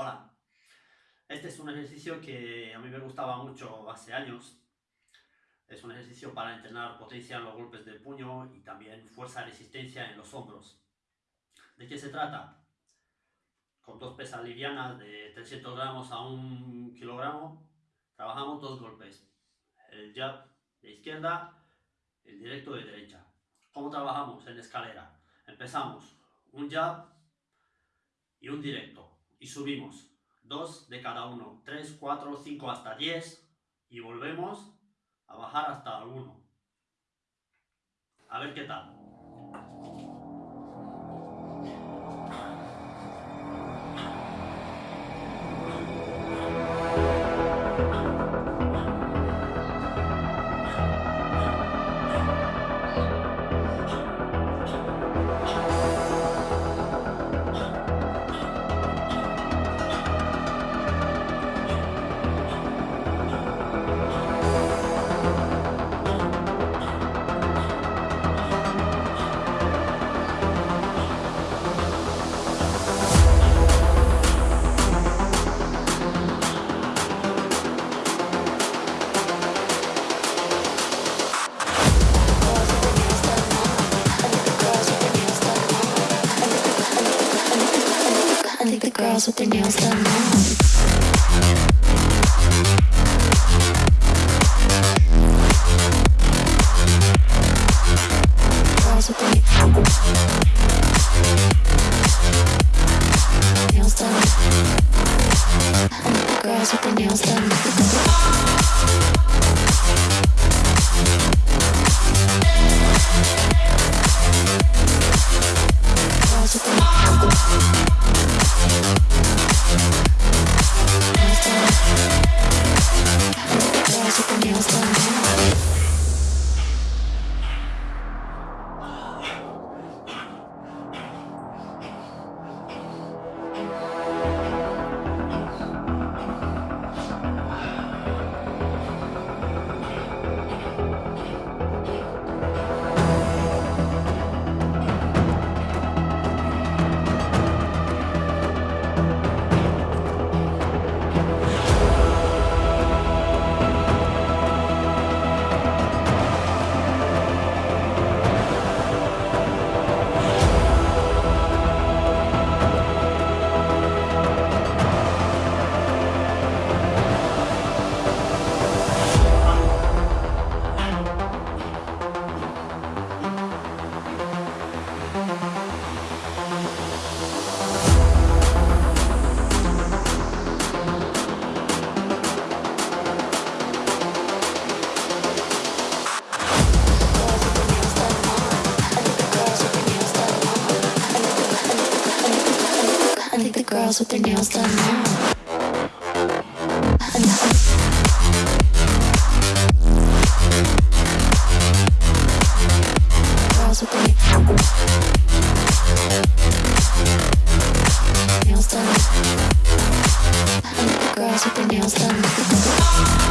Hola, este es un ejercicio que a mí me gustaba mucho hace años. Es un ejercicio para entrenar potencia en los golpes del puño y también fuerza resistencia en los hombros. ¿De qué se trata? Con dos pesas livianas de 300 gramos a 1 kilogramo, trabajamos dos golpes. El jab de izquierda, el directo de derecha. ¿Cómo trabajamos en escalera? Empezamos un jab y un directo y subimos. Dos de cada uno. 3, 4, 5 hasta 10 y volvemos a bajar hasta el 1. A ver qué tal. Girls with their nails done now. Girls with their nails done. like the girls with their nails done now. Girls with their nails done. Girls with their nails done.